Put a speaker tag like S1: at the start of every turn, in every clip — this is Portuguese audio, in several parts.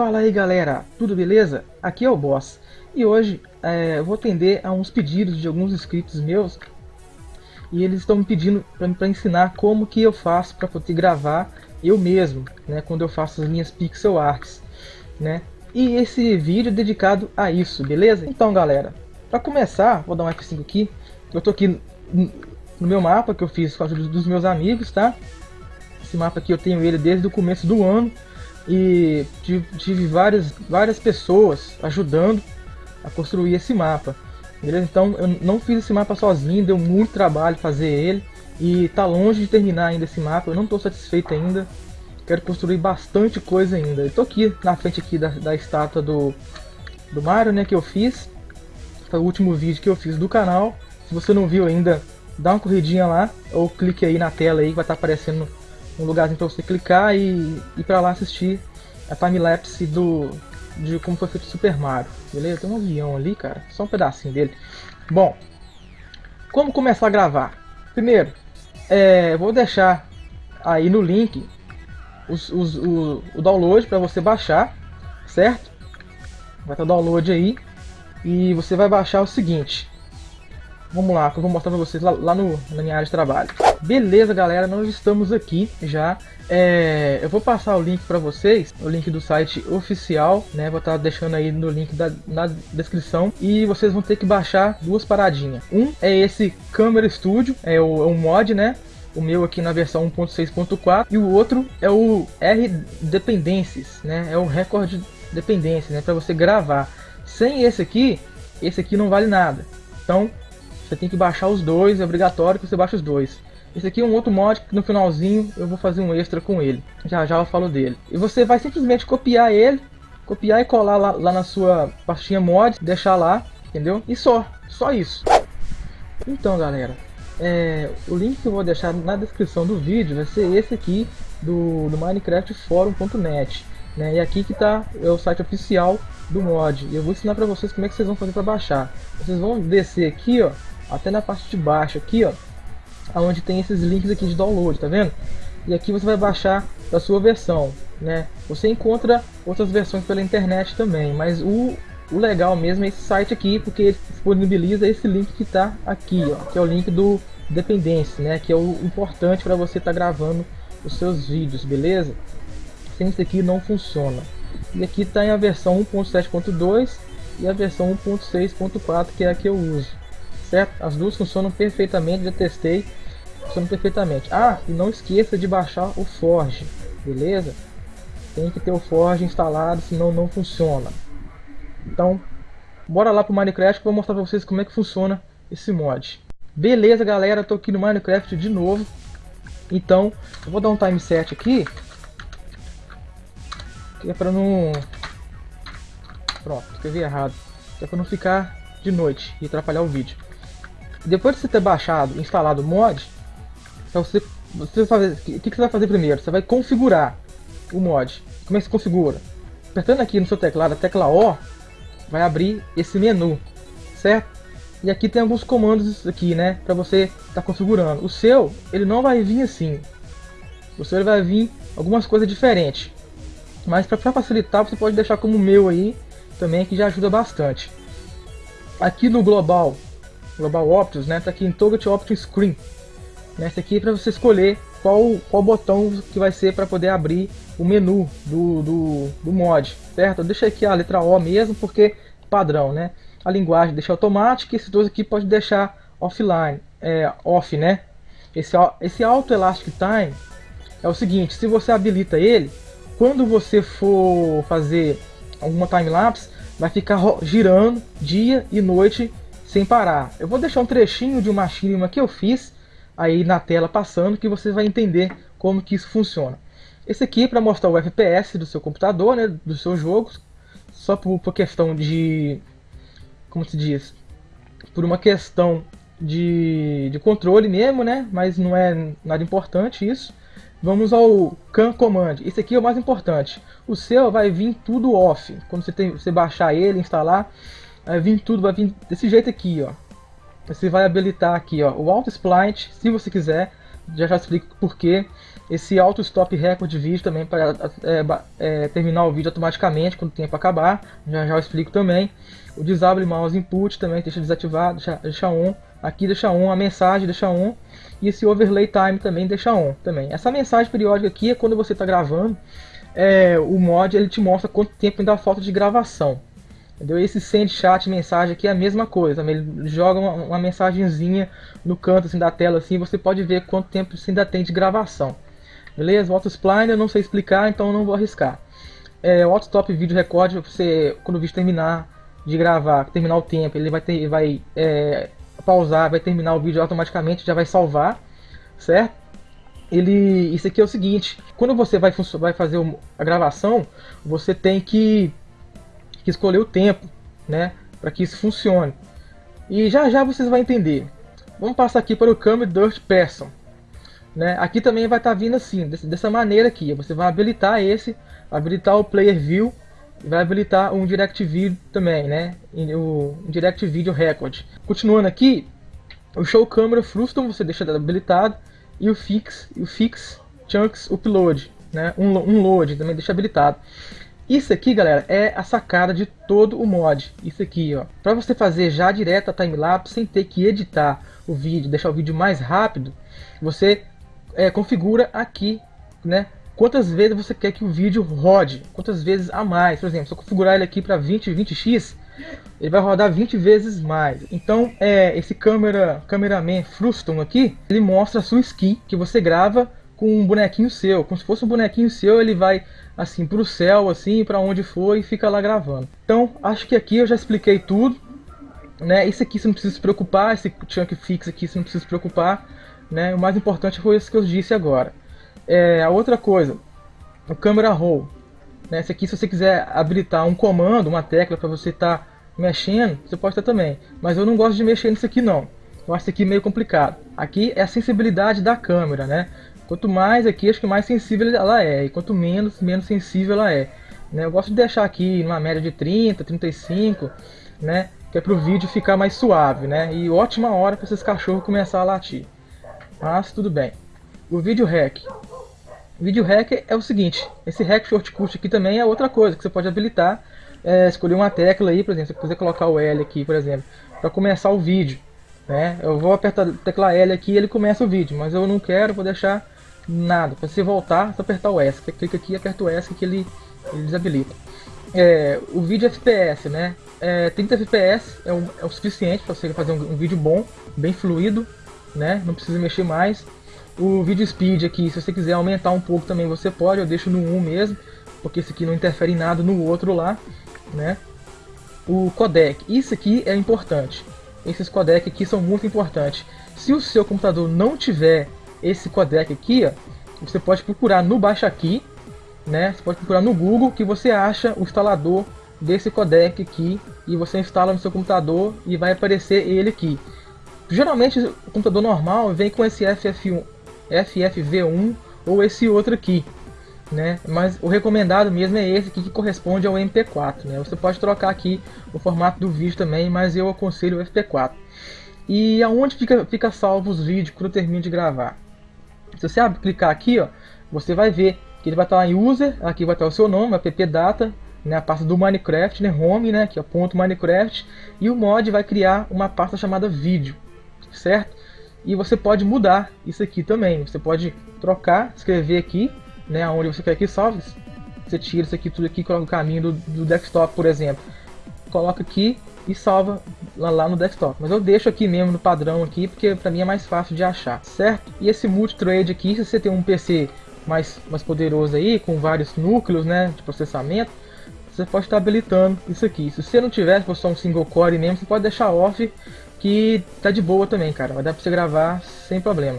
S1: Fala aí galera, tudo beleza? Aqui é o Boss e hoje é, vou atender a uns pedidos de alguns inscritos meus e eles estão me pedindo para ensinar como que eu faço para poder gravar eu mesmo, né, quando eu faço as minhas pixel arts, né? E esse vídeo é dedicado a isso, beleza? Então galera, para começar, vou dar um F5 aqui, eu tô aqui no meu mapa que eu fiz com a ajuda dos meus amigos, tá? Esse mapa aqui eu tenho ele desde o começo do ano e tive várias, várias pessoas ajudando a construir esse mapa. Beleza? Então eu não fiz esse mapa sozinho, deu muito trabalho fazer ele e tá longe de terminar ainda esse mapa, eu não estou satisfeito ainda. Quero construir bastante coisa ainda. Tô aqui na frente aqui da, da estátua do, do Mario, né, que eu fiz. Foi o último vídeo que eu fiz do canal. Se você não viu ainda, dá uma corridinha lá ou clique aí na tela aí que vai estar tá aparecendo um lugarzinho para você clicar e ir para lá assistir a timelapse do de como foi feito Super Mario, beleza? Tem um avião ali, cara, só um pedacinho dele. Bom, como começar a gravar? Primeiro, é, vou deixar aí no link os, os, o, o download para você baixar, certo? Vai estar o download aí e você vai baixar o seguinte. Vamos lá, que eu vou mostrar para vocês lá, lá no, na minha área de trabalho. Beleza, galera, nós estamos aqui já. É, eu vou passar o link para vocês, o link do site oficial, né? Vou estar tá deixando aí no link da, na descrição. E vocês vão ter que baixar duas paradinhas. Um é esse Camera Studio, é o, é o mod, né? o meu aqui na versão 1.6.4 e o outro é o R Dependencies, né? É o Record Dependência, né? Para você gravar. Sem esse aqui, esse aqui não vale nada. Então você tem que baixar os dois, é obrigatório que você baixe os dois. Esse aqui é um outro mod que no finalzinho eu vou fazer um extra com ele. Já já eu falo dele. E você vai simplesmente copiar ele, copiar e colar lá, lá na sua pastinha mod, deixar lá, entendeu? E só, só isso. Então galera, é, o link que eu vou deixar na descrição do vídeo vai ser esse aqui do, do minecraftforum.net. Né? E aqui que está é o site oficial do mod. E eu vou ensinar para vocês como é que vocês vão fazer para baixar. Vocês vão descer aqui, ó, até na parte de baixo aqui, ó, aonde tem esses links aqui de download, tá vendo? E aqui você vai baixar da sua versão, né? Você encontra outras versões pela internet também, mas o, o legal mesmo é esse site aqui, porque ele disponibiliza esse link que está aqui, ó, que é o link do Dependência, né? Que é o importante para você estar tá gravando os seus vídeos, beleza? Sem isso aqui não funciona. E aqui está em a versão 1.7.2 e a versão 1.6.4 que é a que eu uso certo? As duas funcionam perfeitamente, já testei, funcionam perfeitamente. Ah, e não esqueça de baixar o Forge, beleza? Tem que ter o Forge instalado, senão não funciona. Então, bora lá pro Minecraft que eu vou mostrar pra vocês como é que funciona esse mod. Beleza, galera, tô aqui no Minecraft de novo. Então, eu vou dar um time set aqui. Que é pra não... Pronto, escrevi errado. Que é pra não ficar de noite e atrapalhar o vídeo. Depois de você ter baixado, instalado o mod, você, você fazer, o que, que você vai fazer primeiro? Você vai configurar o mod. Como é que se configura? Apertando aqui no seu teclado a tecla O, vai abrir esse menu, certo? E aqui tem alguns comandos aqui, né, para você estar tá configurando. O seu, ele não vai vir assim. O seu ele vai vir algumas coisas diferentes. Mas para facilitar, você pode deixar como o meu aí, também, que já ajuda bastante. Aqui no global, Global Options, né? Tá aqui em Target Option Screen. Nessa aqui é para você escolher qual, qual botão que vai ser para poder abrir o menu do, do, do mod, certo? Deixa aqui a letra O mesmo, porque padrão, né? A linguagem deixa automática, esses dois aqui pode deixar offline, é, off, né? Esse, esse Auto Elastic Time é o seguinte, se você habilita ele, quando você for fazer alguma time-lapse, vai ficar girando dia e noite sem parar. Eu vou deixar um trechinho de uma mínima que eu fiz aí na tela passando que você vai entender como que isso funciona. Esse aqui é para mostrar o FPS do seu computador, né, dos seus jogos, só por, por questão de, como se diz, por uma questão de, de controle mesmo, né, mas não é nada importante isso. Vamos ao CAN Command. Esse aqui é o mais importante. O seu vai vir tudo off. Quando você, tem, você baixar ele, instalar, vai vir tudo, vai vir desse jeito aqui, ó. Você vai habilitar aqui, ó, o Auto Spline, se você quiser, já já explico por quê. Esse auto stop record de vídeo também para é, é, terminar o vídeo automaticamente quando o tempo acabar, já já explico também. O disable mouse input também deixa desativado, deixa, deixa on. Aqui deixa on, a mensagem deixa on. E esse overlay time também deixa on também. Essa mensagem periódica aqui é quando você está gravando, é, o mod ele te mostra quanto tempo ainda falta de gravação. Entendeu? Esse send chat mensagem aqui é a mesma coisa. Ele joga uma, uma mensagenzinha no canto assim, da tela assim, você pode ver quanto tempo você ainda tem de gravação. Beleza? O autospline eu não sei explicar, então não vou arriscar. É, o autostop vídeo record, você quando o vídeo terminar de gravar, terminar o tempo, ele vai ter, vai é, pausar, vai terminar o vídeo automaticamente, já vai salvar, certo? Ele, isso aqui é o seguinte, quando você vai, vai fazer a gravação, você tem que que escolher o tempo, né, para que isso funcione. E já já vocês vão entender. Vamos passar aqui para o Camera Dirt Person. Né? Aqui também vai estar tá vindo assim, dessa maneira aqui. Você vai habilitar esse, habilitar o Player View, vai habilitar um Direct Video também, né? O Direct Video Record. Continuando aqui, o Show Camera Frustum você deixa habilitado e o Fix, o Fix Chunks Upload, né? Um, um load também deixa habilitado. Isso aqui, galera, é a sacada de todo o mod. Isso aqui, ó. Para você fazer já direto a timelapse sem ter que editar o vídeo, deixar o vídeo mais rápido, você é, configura aqui, né? Quantas vezes você quer que o vídeo rode, quantas vezes a mais. Por exemplo, se eu configurar ele aqui para 20, 20x, ele vai rodar 20 vezes mais. Então, é, esse câmera, cameraman Frustum aqui, ele mostra a sua skin que você grava com um bonequinho seu, como se fosse um bonequinho seu, ele vai assim para o céu, assim para onde for e fica lá gravando. Então acho que aqui eu já expliquei tudo, né? Isso aqui você não precisa se preocupar, esse chunk fix aqui você não precisa se preocupar, né? O mais importante foi isso que eu disse agora. É, a outra coisa, o camera roll, né? Esse aqui se você quiser habilitar um comando, uma tecla para você estar tá mexendo, você pode ter também. Mas eu não gosto de mexer nisso aqui não. Eu acho isso aqui meio complicado. Aqui é a sensibilidade da câmera, né? Quanto mais aqui, acho que mais sensível ela é. E quanto menos, menos sensível ela é. Né? Eu gosto de deixar aqui numa média de 30, 35, né? Que é para o vídeo ficar mais suave, né? E ótima hora para esses cachorros começar a latir. Mas tudo bem. O vídeo hack. O vídeo hack é o seguinte, esse hack shortcut aqui também é outra coisa que você pode habilitar. É, escolher uma tecla aí, por exemplo, se você quiser colocar o L aqui, por exemplo, para começar o vídeo. Né? Eu vou apertar a tecla L aqui e ele começa o vídeo, mas eu não quero, vou deixar nada. Para você voltar, só apertar o S. Você clica aqui e aperta o S que ele, ele desabilita. É, o vídeo FPS, né? É, 30 FPS é o, é o suficiente para você fazer um, um, vídeo bom, bem fluido, né? Não precisa mexer mais. O vídeo speed aqui, se você quiser aumentar um pouco também você pode, eu deixo no 1 mesmo, porque esse aqui não interfere em nada no outro lá, né? O codec, isso aqui é importante. Esses codec aqui são muito importantes. Se o seu computador não tiver esse codec aqui, ó, você pode procurar no Baixa Aqui, né? Você pode procurar no Google que você acha o instalador desse codec aqui e você instala no seu computador e vai aparecer ele aqui. Geralmente o computador normal vem com esse FF1, FFV1 ou esse outro aqui, né? Mas o recomendado mesmo é esse aqui que corresponde ao MP4, né? Você pode trocar aqui o formato do vídeo também, mas eu aconselho o FP4. E aonde fica, fica salvo os vídeos quando eu termino de gravar? Se você clicar aqui, ó, você vai ver que ele vai estar em user, aqui vai estar o seu nome, app data, né, a pasta do Minecraft, né, home, né, aqui ó, ponto Minecraft, e o mod vai criar uma pasta chamada vídeo, certo? E você pode mudar isso aqui também, você pode trocar, escrever aqui, né, onde você quer que salve, você tira isso aqui tudo aqui, coloca o caminho do, do desktop, por exemplo, coloca aqui e salva lá, no desktop. Mas eu deixo aqui mesmo no padrão aqui, porque para mim é mais fácil de achar, certo? E esse multitrade aqui, se você tem um PC mais, mais poderoso aí, com vários núcleos né, de processamento, você pode estar habilitando isso aqui. Se você não tiver, se for só um single core mesmo, você pode deixar off, que tá de boa também, cara. Vai dar para você gravar sem problema.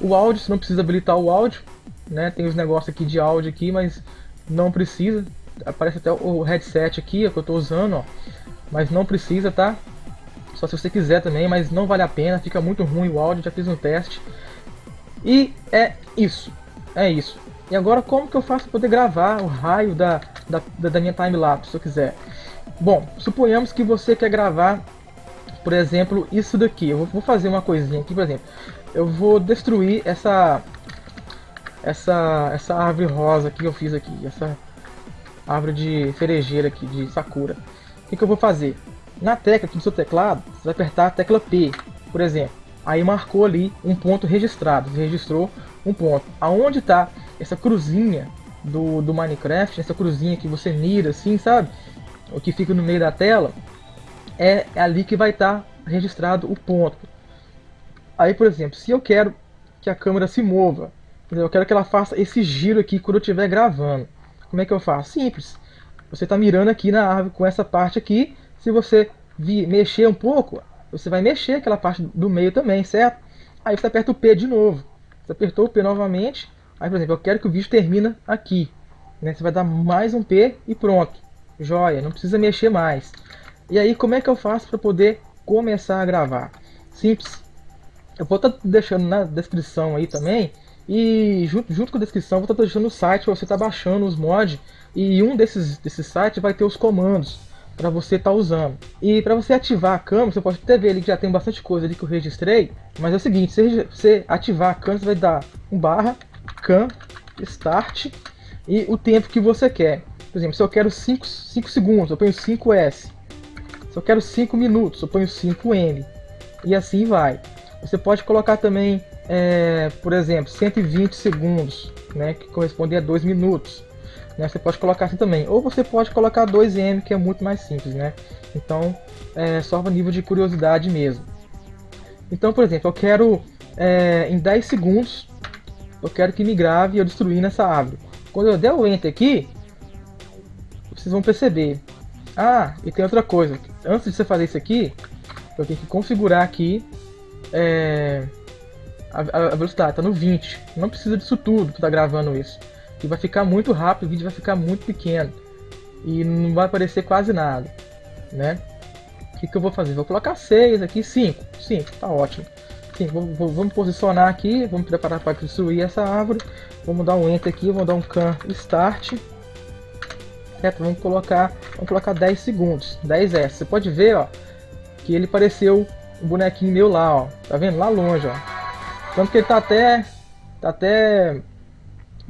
S1: O áudio, você não precisa habilitar o áudio, né? Tem os negócios aqui de áudio aqui, mas não precisa. Aparece até o headset aqui, que eu estou usando, ó mas não precisa, tá? Só se você quiser também, mas não vale a pena, fica muito ruim o áudio, já fiz um teste. E é isso, é isso. E agora como que eu faço para poder gravar o raio da, da, da minha timelapse, se eu quiser? Bom, suponhamos que você quer gravar, por exemplo, isso daqui. Eu vou fazer uma coisinha aqui, por exemplo. eu vou destruir essa essa essa árvore rosa que eu fiz aqui, essa árvore de cerejeira aqui, de sakura. Que, que eu vou fazer? Na tecla aqui do seu teclado, você vai apertar a tecla P, por exemplo. Aí marcou ali um ponto registrado, você registrou um ponto. Aonde está essa cruzinha do, do Minecraft, essa cruzinha que você mira assim, sabe? O que fica no meio da tela, é ali que vai estar tá registrado o ponto. Aí, por exemplo, se eu quero que a câmera se mova, eu quero que ela faça esse giro aqui quando eu estiver gravando. Como é que eu faço? Simples. Você está mirando aqui na árvore com essa parte aqui. Se você mexer um pouco, você vai mexer aquela parte do meio também, certo? Aí você aperta o P de novo. Você apertou o P novamente. Aí, por exemplo, eu quero que o vídeo termine aqui. Né? Você vai dar mais um P e pronto. Joia, não precisa mexer mais. E aí, como é que eu faço para poder começar a gravar? Simples. Eu vou estar tá deixando na descrição aí também e junto, junto com a descrição, vou estar deixando o site para você estar tá baixando os mods. E um desses, desses sites vai ter os comandos para você estar tá usando. E para você ativar a câmera, você pode até ver ali que já tem bastante coisa ali que eu registrei. Mas é o seguinte, se você ativar a câmera, você vai dar um barra cam start e o tempo que você quer. Por exemplo, se eu quero 5, 5 segundos, eu ponho 5S. Se eu quero 5 minutos, eu ponho 5M. E assim vai. Você pode colocar também é, por exemplo, 120 segundos, né, que corresponde a 2 minutos. Né, você pode colocar assim também. Ou você pode colocar 2M, que é muito mais simples. Né? Então, é só para nível de curiosidade mesmo. Então, por exemplo, eu quero é, em 10 segundos, eu quero que me grave eu destruir nessa árvore. Quando eu der o Enter aqui, vocês vão perceber. Ah, e tem outra coisa. Antes de você fazer isso aqui, eu tenho que configurar aqui é, a, a velocidade, tá no 20. Não precisa disso tudo que tá gravando isso. E vai ficar muito rápido, o vídeo vai ficar muito pequeno. E não vai aparecer quase nada, né? O que, que eu vou fazer? Vou colocar 6 aqui, 5. 5, tá ótimo. Sim, vou, vou, vamos posicionar aqui, vamos preparar para destruir essa árvore. Vamos dar um Enter aqui, vamos dar um Can Start. Certo? Vamos colocar, vamos colocar 10 segundos, 10S. Você pode ver, ó, que ele pareceu um bonequinho meu lá, ó. Tá vendo? Lá longe, ó. Tanto que ele tá até, tá até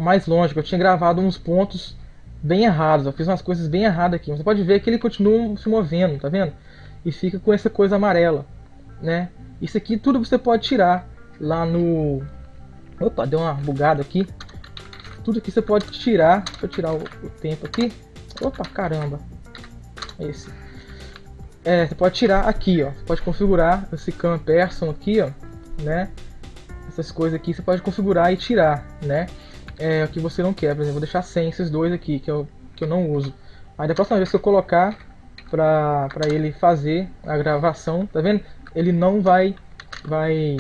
S1: mais longe, eu tinha gravado uns pontos bem errados, eu fiz umas coisas bem erradas aqui. Você pode ver que ele continua se movendo, tá vendo? E fica com essa coisa amarela, né? Isso aqui tudo você pode tirar lá no... Opa, deu uma bugada aqui. Tudo aqui você pode tirar, deixa eu tirar o, o tempo aqui. Opa, caramba. Esse. É, você pode tirar aqui, ó. Você pode configurar esse cam person aqui, ó, né? essas coisas aqui você pode configurar e tirar, né? É o que você não quer, por exemplo, vou deixar sem esses dois aqui, que eu, que eu não uso. Aí da próxima vez que eu colocar para ele fazer a gravação, tá vendo? Ele não vai vai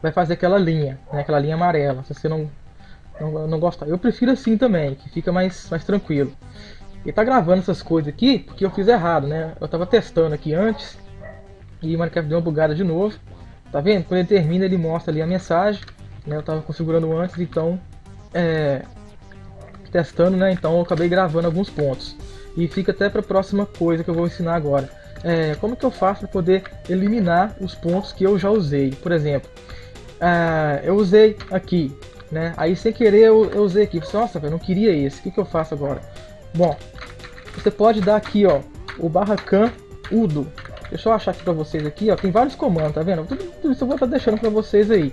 S1: vai fazer aquela linha, né? Aquela linha amarela, se você não não, não gosta. Eu prefiro assim também, que fica mais mais tranquilo. E tá gravando essas coisas aqui porque eu fiz errado, né? Eu tava testando aqui antes e o Minecraft deu uma bugada de novo. Tá vendo? Quando ele termina, ele mostra ali a mensagem. Né? Eu estava configurando antes, então... É, testando, né? Então eu acabei gravando alguns pontos. E fica até para a próxima coisa que eu vou ensinar agora. É, como que eu faço para poder eliminar os pontos que eu já usei? Por exemplo, é, eu usei aqui, né? Aí sem querer eu, eu usei aqui. Nossa, eu não queria esse. O que, que eu faço agora? Bom, você pode dar aqui, ó, o barra udo, Deixa eu achar aqui pra vocês aqui, ó. Tem vários comandos, tá vendo? Tudo, tudo isso eu vou estar deixando pra vocês aí.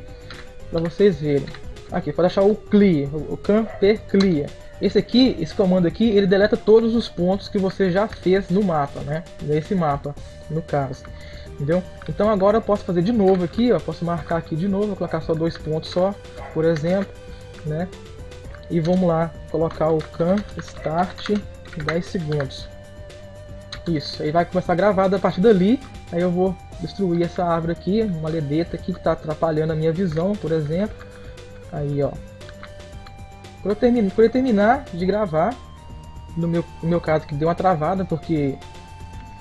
S1: Pra vocês verem. Aqui, pode achar o clear, o camper clear. Esse aqui, esse comando aqui, ele deleta todos os pontos que você já fez no mapa, né? Nesse mapa, no caso. Entendeu? Então agora eu posso fazer de novo aqui, ó. Posso marcar aqui de novo, colocar só dois pontos só, por exemplo, né? E vamos lá, colocar o can start 10 segundos. Isso, aí vai começar a gravar a partir dali, aí eu vou destruir essa árvore aqui, uma ledeta aqui que está atrapalhando a minha visão, por exemplo. Aí, ó. Quando eu, termino, eu terminar de gravar, no meu, no meu caso que deu uma travada, porque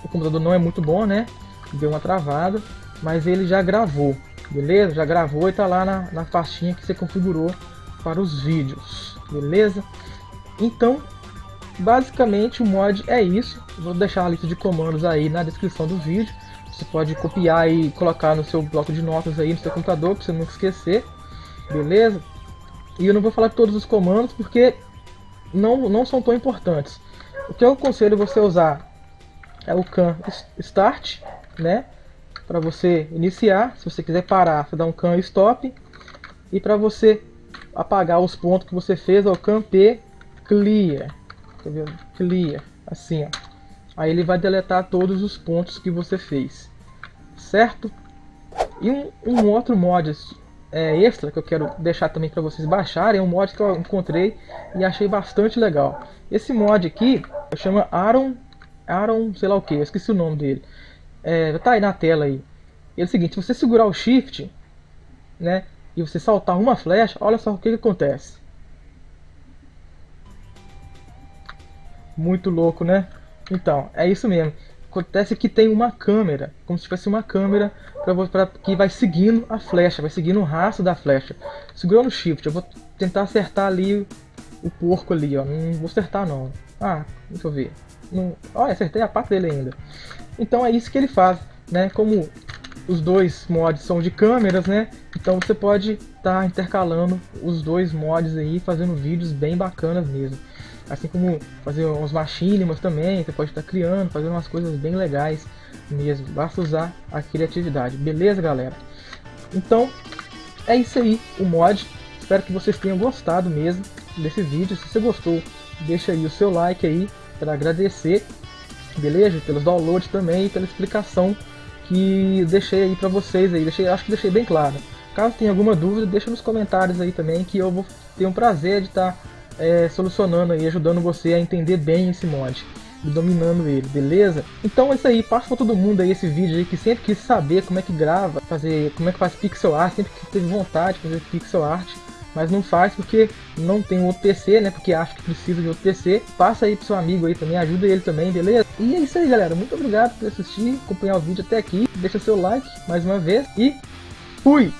S1: o computador não é muito bom, né? Deu uma travada, mas ele já gravou, beleza? Já gravou e está lá na, na pastinha que você configurou para os vídeos, beleza? Então, basicamente o mod é isso. Vou deixar a lista de comandos aí na descrição do vídeo. Você pode copiar e colocar no seu bloco de notas aí no seu computador, para você nunca esquecer. Beleza? E eu não vou falar todos os comandos porque não, não são tão importantes. O que eu aconselho você usar é o can start, né? Para você iniciar, se você quiser parar, você dá um can stop. E para você apagar os pontos que você fez, é o can p clear. Clear, assim, ó. Aí ele vai deletar todos os pontos que você fez, certo? E um, um outro mod é, extra que eu quero deixar também para vocês baixarem é um mod que eu encontrei e achei bastante legal. Esse mod aqui chama Aaron, Aaron sei lá o que, eu esqueci o nome dele. É, tá aí na tela aí. é o seguinte, se você segurar o Shift, né, e você saltar uma flecha, olha só o que, que acontece. Muito louco, né? Então, é isso mesmo. Acontece que tem uma câmera, como se tivesse uma câmera pra, pra, que vai seguindo a flecha, vai seguindo o rastro da flecha. Segurando o shift, eu vou tentar acertar ali o porco ali, ó. Não vou acertar não. Ah, deixa eu ver. Não... Olha, acertei a parte dele ainda. Então é isso que ele faz, né? Como os dois mods são de câmeras, né? Então você pode estar tá intercalando os dois mods aí, fazendo vídeos bem bacanas mesmo. Assim como fazer uns machinimas também, você pode estar criando, fazendo umas coisas bem legais mesmo. Basta usar a criatividade. Beleza, galera? Então, é isso aí, o mod. Espero que vocês tenham gostado mesmo desse vídeo. Se você gostou, deixa aí o seu like aí para agradecer. Beleza? Pelos downloads também e pela explicação que deixei aí para vocês aí. Deixei, acho que deixei bem claro. Caso tenha alguma dúvida, deixa nos comentários aí também que eu vou ter um prazer de estar é, solucionando e ajudando você a entender bem esse mod e dominando ele, beleza? Então é isso aí, passa pra todo mundo aí esse vídeo aí que sempre quis saber como é que grava, fazer, como é que faz pixel art, sempre que teve vontade de fazer pixel art, mas não faz porque não tem outro PC, né? Porque acha que precisa de outro PC. Passa aí pro seu amigo aí também, ajuda ele também, beleza? E é isso aí, galera. Muito obrigado por assistir, acompanhar o vídeo até aqui. Deixa seu like mais uma vez e fui!